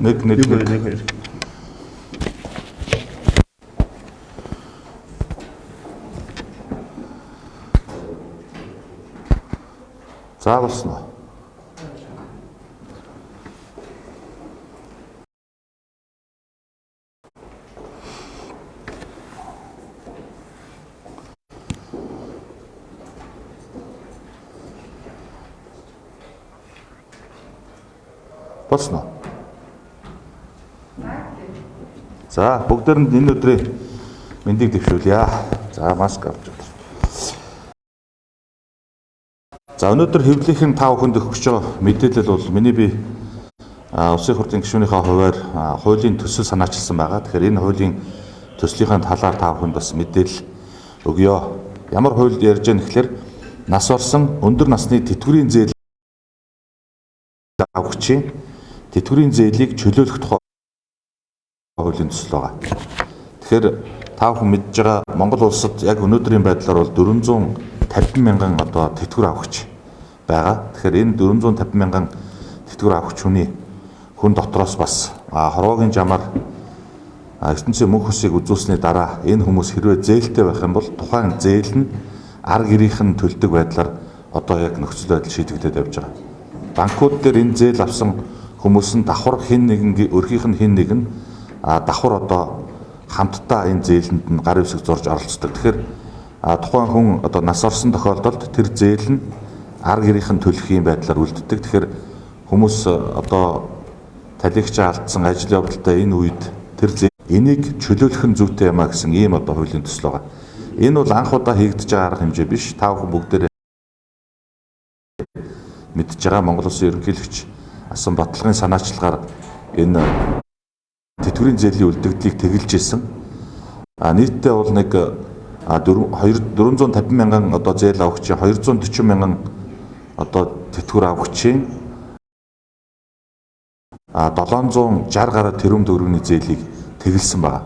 Нэг нэг Нэг хоёр. За болсон Болсон уу? За бүгдээрэнд энэ өдрийн мэндийг дэвшүүлье. За маск авч байна. За өнөөдөр хэвлэлийн тав хүнд өгч байгаа мэдээлэл бол миний би Улсын хурлын гишүүнийхээ хуваар хуулийн төсөл санаачилсан байгаа. Тэгэхээр энэ хуулийн төслийнхаа талаар тав хүнд бас мэдээлэл өгье. Ямар хууль ярьж байгаа нэхлээр нас орсон өндөр насны тэтгэврийн зээл авахчийн тэтгэврийн зээлийг чөлөөлөх тухай хуулийн төсөл байгаа. Тэгэхээр тав хүн мэдж байгаа Монгол улсад яг өнөөдрийн байдлаар бол 450 мянган одоо тэтгэвэр авахч байгаа. Тэгэхээр энэ 450 мянган тэтгэвэр авахч хүний хүн дотроос бас хорвоогийн жамаар ертөнцийн мөнх усыг үзүүлсний дараа энэ хүмүүс хэрвээ зээлтэй байх юм бол тухайн зээл нь арга гэрийнхэн төлдөг байдлаар одоо яг нөхцөл байдал шийдэгдээд явж байгаа. Банкуд дээр энэ зээл авсан хүмүүс нь давхар хин нэгэн өрхийнх нь хин нэгэн а, давхар одоо хамтдаа энэ зээлэнд нь гар хэвсэг зурж оролцдог. Тэгэхээр тухайн хүн одоо нас орсон тохиолдолд тэр зээл нь арга гэрийнхэн төлөх юм байдлаар үлддэг. Тэгэхээр хүмүүс одоо талигч алдсан ажил явдалтай энэ үед тэр зээл энийг чөлөөлөх нь зүйтэй юмаа гэсэн ийм одоо хуулийн төсөл байгаа. Энэ бол анх удаа хийгдэж байгаа арга хэмжээ биш. Та бүхэн бүгдээрээ мэдж байгаа Монгол Улсын ерөнхийлөгч асан баталгын санаачлагаар энэ тэтгэврийн зээлийн үлдэгдлийг тэгэлж исэн. А нийтдээ бол нэг а 450 мянган одоо зээл авахчийн 240 мянган одоо тэтгэвэр авахчийн а 760 гаруй тэрбум төгрөгийн зээлийг тэгэлсэн байна.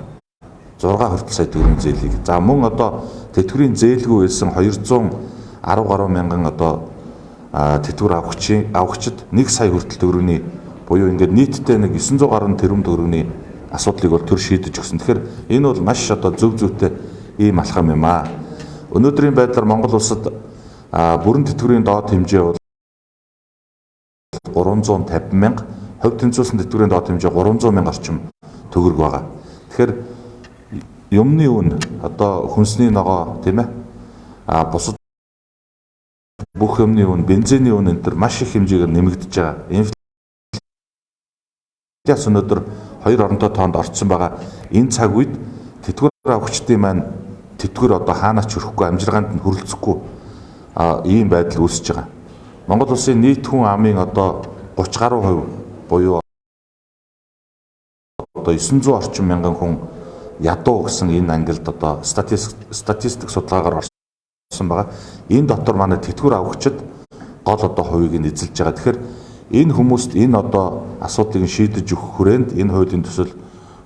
6 хүртэл сая төгрөгийн зээлийг. За мөн одоо тэтгэврийн зээлгүй байсан 210 гаруй мянган одоо а, тэтгэвэр авахчийн авахчид 1 сая хүртэл төгрөгийн буюу ингээд нийтдээ нэг 900 гаруй тэрбум төгрөгийн асуудлыг бол төр шийдэж өгсөн. Тэгэхээр энэ бол маш одоо зөв зөвтэй ийм алхам юм аа. Өнөөдрийн байдлаар Монгол улсад бүрэн тэтгэврийн доод хэмжээ бол 350 мянга, хувь тэнцвэрсэн тэтгэврийн доод хэмжээ 300 мянга орчим төгрөг байгаа. Тэгэхээр юмны үн одоо хүнсний ногоо тийм ээ а бусад бүх юмны үн, бензиний үн энэ төр маш их хэмжээгээр нэмэгдэж байгаа. Инфляц өнөөдөр хоёр оронтой тоонд орцсон байгаа. Энэ цаг үед тэтгэвэр авахчдын маань тэтгэвэр одоо хаанаач хөрөхгүй амжиргаанд нь хүрэлцэхгүй а ийм байдал үүсэж байгаа. Монгол улсын нийт хүн амын одоо 30 гаруй хувь буюу одоо 900 орчим мянган хүн ядуу гэсэн энэ ангилд одоо статистик статистик судалгаагаар орсон байгаа. Энэ дотор манай тэтгэвэр авахчид гол одоо хувийг нь эзэлж байгаа. Тэгэхээр энэ хүмүүст энэ одоо асуудлыг шийдэж өгөх хүрээнд энэ хуулийн төсөл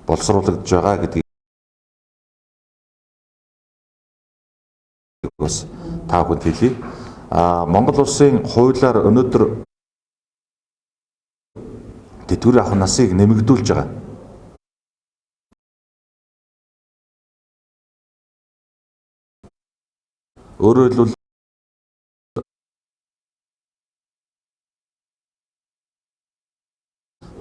боловсруулагдж байгаа гэдгийг бас та бүхэнд хэлье. А Монгол улсын хуулиар өнөөдөр тэтгэвэр авах насыг нэмэгдүүлж байгаа. Өөрөөр хэлбэл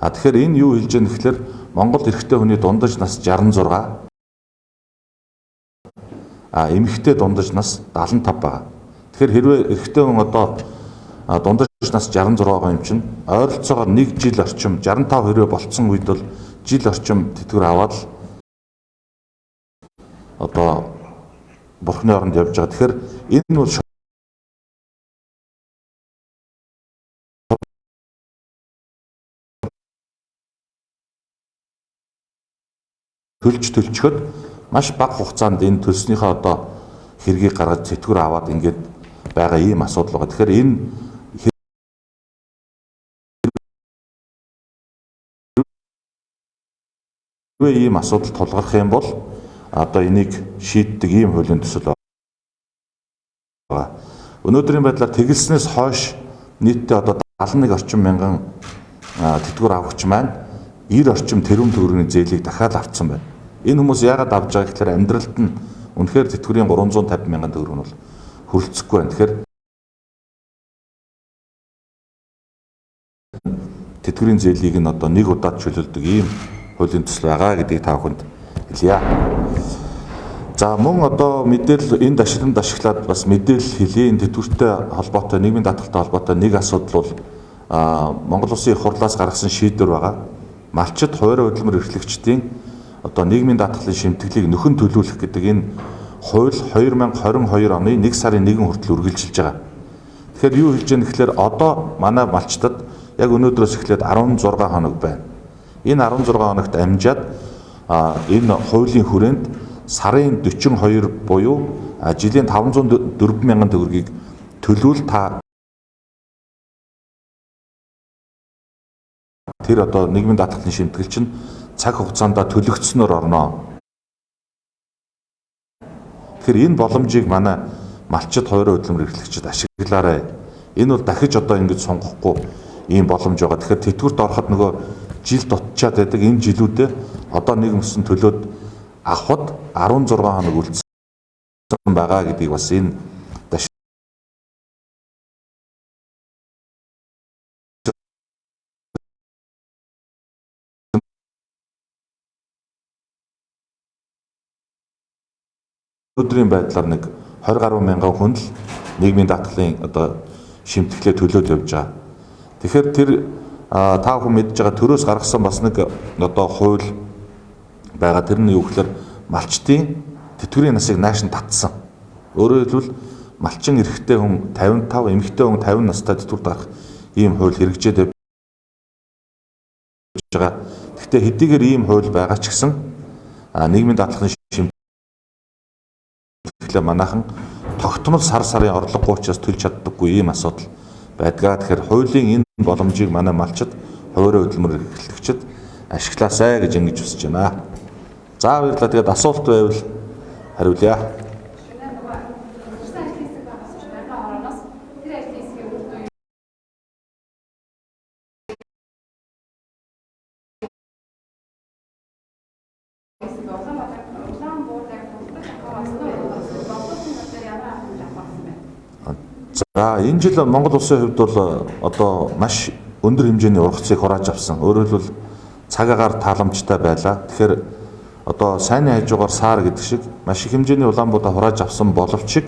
А тэгэхээр энэ юу хэлж байгаа нэхлээр Монгол эрэгтэй хүний дундаж нас 66 а эмэгтэй дундаж нас 75 байгаа. Тэгэхээр хэрвээ эрэгтэй хүн одоо дундаж нас 66 байгаа юм чинь ойролцоогоор 1 жил орчим 65 хэрвээ болцсон үед бол жил орчим тэтгэвэр аваад л одоо бурхны оронд явж байгаа. Тэгэхээр энэ бол төлж төлчөхөд маш бага хугацаанд энэ төлснийхөө одоо хэргийг гаргаж тэтгэвэр аваад ингээд байгаа ийм асуудал байгаа. Тэгэхээр энэ хэрвээ ийм асуудал тулгарх юм бол одоо энийг шийддэг ийм хуулийн төсөл байгаа. Өнөөдрийн байдлаар тэгэлснээс хойш нийтдээ одоо 71 орчим мянган тэтгэвэр авахч маань 90 орчим тэрбум төгрөгийн зээлийг дахиад авцсан байна. Энэ хүмүүс яагаад авж байгаа гэхээр амьдралд нь үнэхээр тэтгэврийн 350 мянган төгрөг нь бол хөрөлцөхгүй байна. Тэгэхээр тэтгэврийн зээлийг нь одоо нэг удаад чөлөөлдөг ийм хуулийн төсөл байгаа гэдгийг та бүхэнд хэлье. За мөн одоо мэдээлэл энэ дашиланд ашиглаад бас мэдээлэл хэлье. Энэ тэтгэвртэй холбоотой нийгмийн даатгалтай холбоотой нэг асуудал бол Монгол Улсын их хурлаас гаргасан шийдвэр байгаа. Малчид хуваарь хөдөлмөр эрхлэгчдийн одоо нийгмийн даатгалын шимтгэлийг нөхөн төлөвлөх гэдэг энэ хууль 2022 оны 1 сарын 1 хүртэл үргэлжилж байгаа. Тэгэхээр юу хэлж яах гэхээр одоо манай малчтад яг өнөөдрөөс эхлээд 16 хоног байна. Энэ 16 хоногт амжаад энэ хуулийн хүрээнд сарын 42 буюу жилийн 504 мянган төгрөгийг төлөвл та тэр одоо нийгмийн даатгалын шимтгэл чинь цаг хугацаанд төлөгдснөөр орно. Тэгэхээр энэ боломжийг манай малчид хоёр хөдөлмөр эрхлэгчид ашиглаарай. Энэ бол дахиж одоо ингэж сонгохгүй ийм боломж байгаа. Тэгэхээр тэтгэврт ороход нөгөө жил дутчаад байдаг энэ жилүүдэд одоо нэг мөсөн төлөөд авахд 16 хоног үлдсэн байгаа гэдгийг бас энэ өдрийн байдлаар нэг 20 гаруй мянган хүн л нийгмийн даатгалын одоо шимтгэлээ төлөөд явж байгаа. Тэгэхээр тэр та бүхэн мэдж байгаа төрөөс гаргасан бас нэг одоо хууль байгаа. Тэр нь юу гэхээр малчтын тэтгэврийн насыг нааш нь татсан. Өөрөөр хэлбэл малчин эрэгтэй хүн 55, эмэгтэй хүн 50 настай тэтгэврт гарах ийм хууль хэрэгжээд байгаа. Гэхдээ хэдийгээр ийм хууль байгаа ч гэсэн нийгмийн даатгалын шимтгэлээ манайхан тогтмол сар сарын орлогогүй учраас төлж чаддаггүй ийм асуудал байдгаа. Тэгэхээр хуулийн энэ боломжийг манай малчид хуваарь хөдөлмөр эрхлэгчид ашиглаасай гэж ингэж хүсэж байна. За баярлалаа. Тэгээд асуулт байвал хариулъя. За энэ жил Монгол улсын хувьд бол одоо маш өндөр хэмжээний ургацыг хурааж авсан. Өөрөөр хэлбэл цаг агаар тааламжтай байлаа. Тэгэхээр одоо сайнны хажуугаар саар гэдэг шиг маш их хэмжээний улаанбуудаа хурааж авсан боловч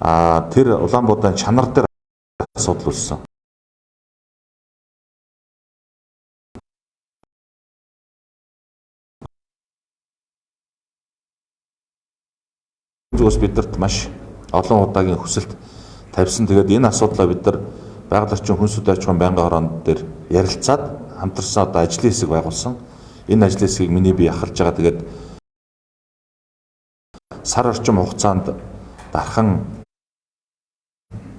а тэр улаанбуудын чанар дээр асуудал үүссэн. Зүгээс бидэрт маш олон удаагийн хүсэлт тавьсан. Тэгээд энэ асуудлаа бид нар байгаль орчин хүнсүүд аж ахуйн байнгын хороонд дээр ярилцаад хамтарсан одоо ажлын хэсэг байгуулсан. Энэ ажлын хэсгийг миний бие ахалж байгаа. Тэгээд сар орчим хугацаанд дархан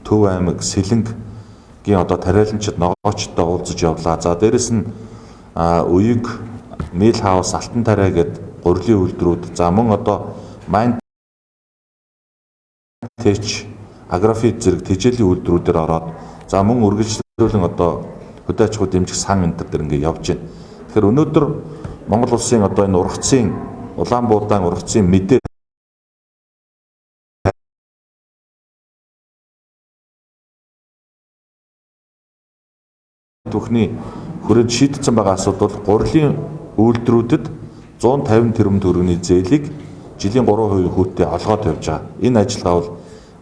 Төв аймаг Сэлэнгийн одоо тариаланчид ногоочтой уулзаж явлаа. За дээрэс нь Уяг Мил хаус Алтан тариа гэд гурилын үйлдвэрүүд за мөн одоо Mind Tech агрофит зэрэг тэжээлийн үйлдвэрүүдээр ороод за мөн үргэлжлүүлэн одоо хөдөө аж ахуй дэмжих сан энэ төр ингээд явж байна. Тэгэхээр өнөөдөр Монгол улсын одоо энэ ургацын Улаанбуудаан ургацын мэдээ түүхний хүрээд шийдсэн байгаа асуудал гурилын үйлдвэрүүдэд 150 тэрбум төгрөгийн зээлийг жилийн 3% хүүтэй олгоод тавьж байгаа. Энэ ажиллагаа бол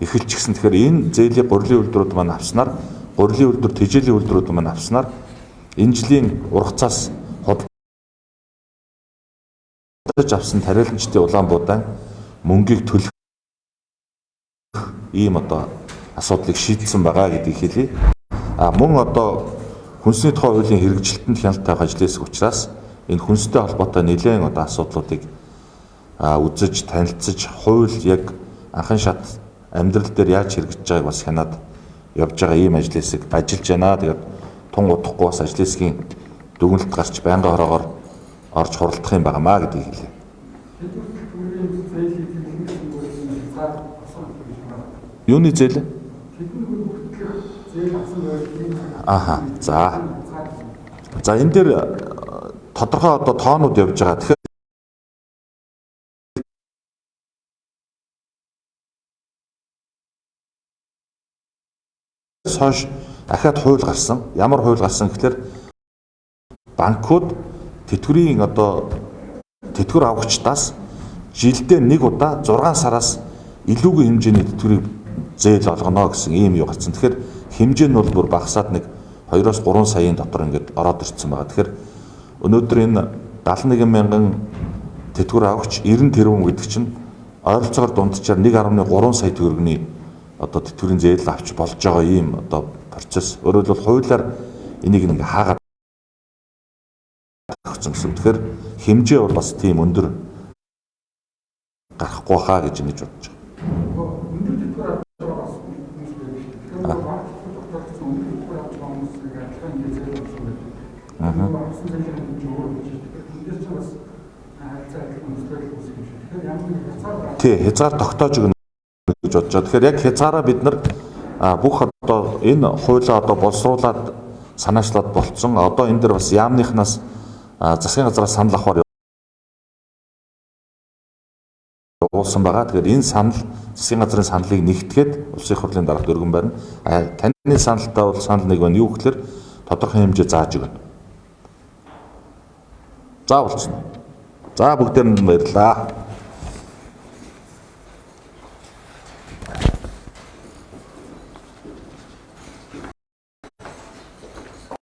эхэлчихсэн. Тэгэхээр энэ зээлийн гурилын үйлдвэрүүд маань авснаар гурилын үйлдвэр тэжээлийн үйлдвэрүүд маань авснаар энэ жилийн ургацаас авсан тариаланчдын Улаанбуудаан мөнгийг төлөх ийм одоо асуудлыг шийдсэн байгаа гэдгийг хэлье. А мөн одоо хүнсний тухай хуулийн хэрэгжилтэнд хяналт тавих ажлын хэсэг учраас энэ хүнстэй холбоотой нэлээд одоо асуудлуудыг үзэж танилцж хууль яг анхан шат амьдрал дээр яаж хэрэгжиж байгааг бас хянаад явж байгаа ийм ажил хэсэг ажиллаж байна. Тэгээд тун удахгүй бас ажил хэсгийн дүгнэлт гарч байнгын хороогоор орж хуралдах юм байнамаа гэдгийг хэлье. Юуны зээл? Аха. За. За энэ дээр э, тодорхой одоо тоонууд явж байгаа. Тэгэхээр хойш ахаад хууль гарсан. Ямар хууль гарсан гэхээр банкуд тэтгэврийн одоо тэтгэвэр авагчдаас жилдээ нэг удаа 6 сараас илүүгийн хэмжээний тэтгэврийг зээл олгоно гэсэн ийм юу гарсан. Тэгэхээр хэмжээ нь бол бүр багасаад нэг 2-оос 3 саяын дотор ингээд ороод ирсэн байгаа. Тэгэхээр өнөөдөр энэ 71 мянган тэтгэвэр авагч 90 тэрбум гэдэг чинь ойролцоогоор дунджаар 1.3 сая төгрөгийн одоо тэтгэврийн зээл авч болж байгаа ийм одоо процесс. Өөрөөр хэлбэл хуулиар энийг ингээ хаагаад өгсөн гэсэн. Тэгэхээр хэмжээ бол бас тийм өндөр гарахгүй хаа гэж ингэж бодож байгаа. Аа. Тий, хязгаар тогтоож өгнө гэж бодож байгаа. Тэгэхээр яг хязгаараа бид нар бүх одоо энэ хуулиа одоо боловсруулад санаачлаад болцсон. Одоо энэ дэр бас яамныхнаас засгийн газраас санал авахар явуулсан байгаа. Тэгэхээр энэ санал засгийн газрын саналыг нэгтгээд улсын хурлын дарга дөргөн байна. А, Таны саналтаа бол санал нэг байна. Юу гэхээр тодорхой хэмжээ зааж өгнө. За болчихно. За бүгдээр нь баярлалаа.